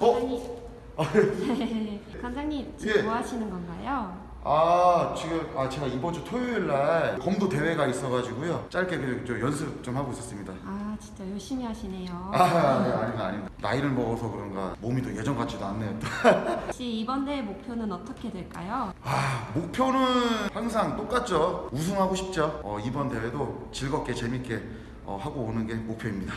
어? 관장님, 관장님 아, 예. 지금 예. 뭐 하시는 건가요? 아 지금 아 제가 이번 주 토요일 날 검도 대회가 있어가지고요. 짧게 그냥 좀 연습 좀 하고 있었습니다. 아 진짜 열심히 하시네요. 아 네, 아닙니다 아닙니다. 나이를 먹어서 그런가 몸이 더 예전 같지도 않네요. 혹시 이번 대회 목표는 어떻게 될까요? 아 목표는 항상 똑같죠. 우승하고 싶죠. 어, 이번 대회도 즐겁게 재밌게 어, 하고 오는 게 목표입니다.